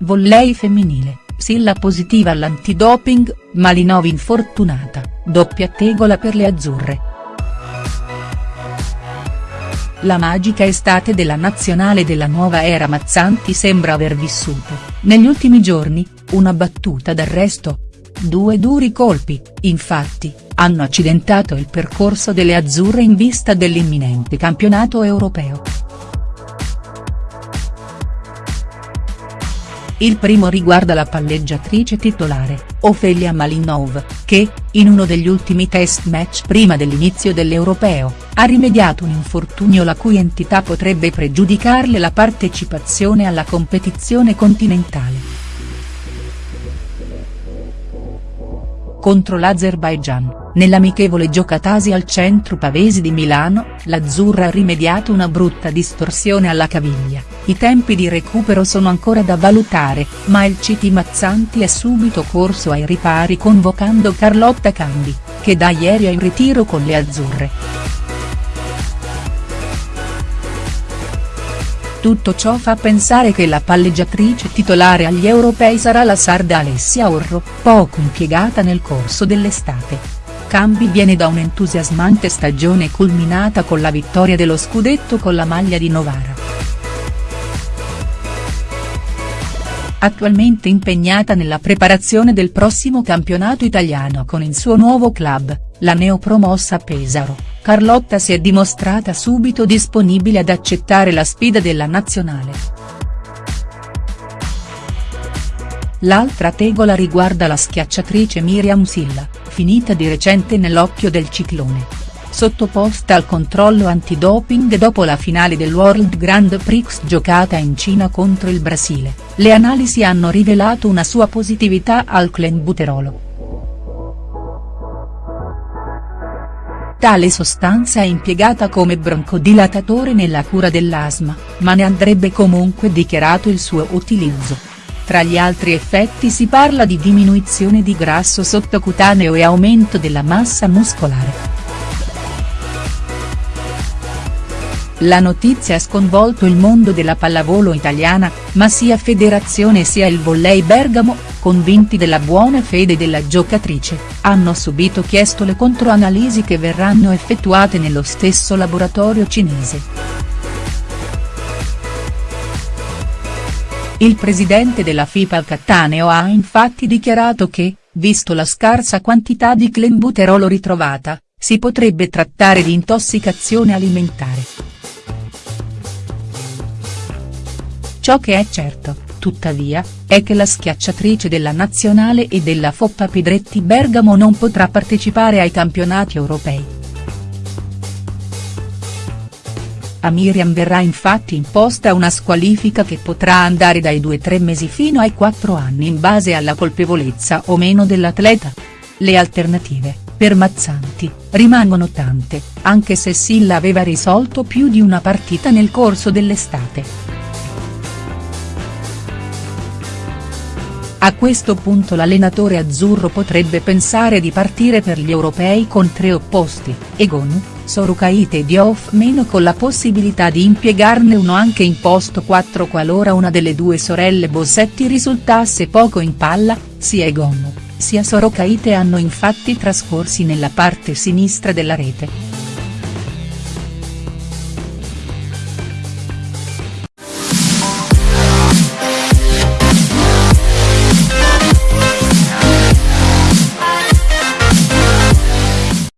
Volley femminile, Silla positiva all'antidoping, Malinov infortunata, doppia tegola per le azzurre. La magica estate della nazionale della nuova era Mazzanti sembra aver vissuto, negli ultimi giorni, una battuta d'arresto. Due duri colpi, infatti, hanno accidentato il percorso delle azzurre in vista dell'imminente campionato europeo. Il primo riguarda la palleggiatrice titolare, Ofelia Malinov, che, in uno degli ultimi test match prima dell'inizio dell'Europeo, ha rimediato un infortunio la cui entità potrebbe pregiudicarle la partecipazione alla competizione continentale. Contro l'Azerbaigian, nell'amichevole giocatasi al centro Pavesi di Milano, l'azzurra ha rimediato una brutta distorsione alla caviglia, i tempi di recupero sono ancora da valutare, ma il CT Mazzanti è subito corso ai ripari convocando Carlotta Cambi, che da ieri è in ritiro con le azzurre. Tutto ciò fa pensare che la palleggiatrice titolare agli europei sarà la sarda Alessia Orro, poco impiegata nel corso dell'estate. Cambi viene da un'entusiasmante stagione culminata con la vittoria dello scudetto con la maglia di Novara. Attualmente impegnata nella preparazione del prossimo campionato italiano con il suo nuovo club, la neopromossa Pesaro, Carlotta si è dimostrata subito disponibile ad accettare la sfida della nazionale. L'altra tegola riguarda la schiacciatrice Miriam Silla, finita di recente nell'occhio del ciclone sottoposta al controllo antidoping dopo la finale del World Grand Prix giocata in Cina contro il Brasile, le analisi hanno rivelato una sua positività al clenbuterolo. Tale sostanza è impiegata come broncodilatatore nella cura dell'asma, ma ne andrebbe comunque dichiarato il suo utilizzo. Tra gli altri effetti si parla di diminuzione di grasso sottocutaneo e aumento della massa muscolare. La notizia ha sconvolto il mondo della pallavolo italiana, ma sia federazione sia il Volley Bergamo, convinti della buona fede della giocatrice, hanno subito chiesto le controanalisi che verranno effettuate nello stesso laboratorio cinese. Il presidente della FIPA Cattaneo ha infatti dichiarato che, visto la scarsa quantità di clenbuterolo ritrovata, si potrebbe trattare di intossicazione alimentare. Ciò che è certo, tuttavia, è che la schiacciatrice della nazionale e della Foppa Pidretti Bergamo non potrà partecipare ai campionati europei. A Miriam verrà infatti imposta una squalifica che potrà andare dai 2-3 mesi fino ai 4 anni in base alla colpevolezza o meno dell'atleta. Le alternative, per Mazzanti, rimangono tante, anche se Silla aveva risolto più di una partita nel corso dell'estate. A questo punto l'allenatore azzurro potrebbe pensare di partire per gli europei con tre opposti, Egonu, Sorukaite e Diouf meno con la possibilità di impiegarne uno anche in posto 4 qualora una delle due sorelle Bossetti risultasse poco in palla, sia Egonu, sia Sorokaite hanno infatti trascorsi nella parte sinistra della rete.